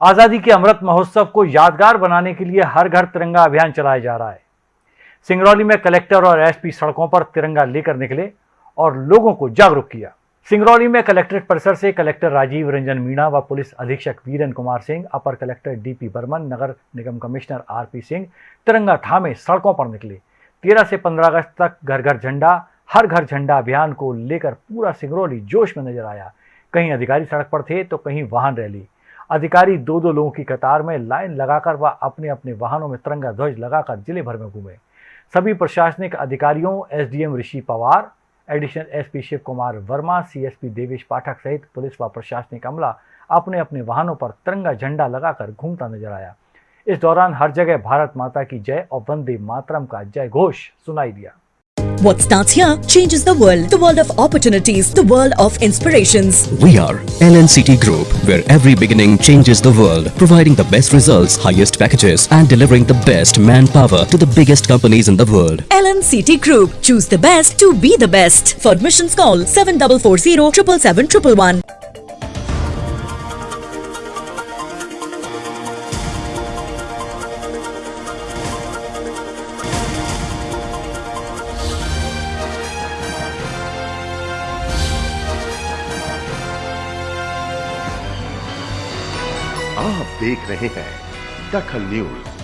आज़ादी के अमृत महोत्सव को यादगार बनाने के लिए हर घर तिरंगा अभियान चलाया जा रहा है। सिंगरौली में कलेक्टर और एसपी सड़कों पर तिरंगा लेकर निकले और लोगों को जागरूक किया। सिंगरौली में कलेक्ट्रेट परिसर से कलेक्टर राजीव रंजन मीणा व पुलिस अधीक्षक वीरन कुमार सिंह, अपर कलेक्टर डीपी बर्मन, नगर निगम कमिश्नर आरपी सिंह तिरंगा थामे सड़कों पर निकले। तेरह से पंद्रह अगस्त तक घर घर झंडा, हर घर झंडा अभियान को लेकर पूरा सिंगरौली जोश में नज़र आया। कहीं अधिकारी सड़क पर थे तो कहीं वाहन रैली। अधिकारी दो दो लोगों की कतार में लाइन लगाकर व अपने अपने वाहनों में तिरंगा ध्वज लगाकर ज़िले भर में घूमे। सभी प्रशासनिक अधिकारियों, SDM Rishi Pawar, additional SP Shiv Kumar Verma, CSP Devesh Pathak सहित पुलिस व प्रशासनिक अमला अपने अपने वाहनों पर तिरंगा झंडा लगाकर घूमता नज़र आया। इस दौरान हर जगह भारत माता की जय और वंदे मातरम का जय घोष सुनाई दिया। What starts here changes the world. The world of opportunities. The world of inspirations. We are LNCT Group, where every beginning changes the world, providing the best results, highest packages, and delivering the best manpower to the biggest companies in the world. LNCT Group. Choose the best to be the best. For admissions call 7440 777 आप देख रहे हैं दखल news.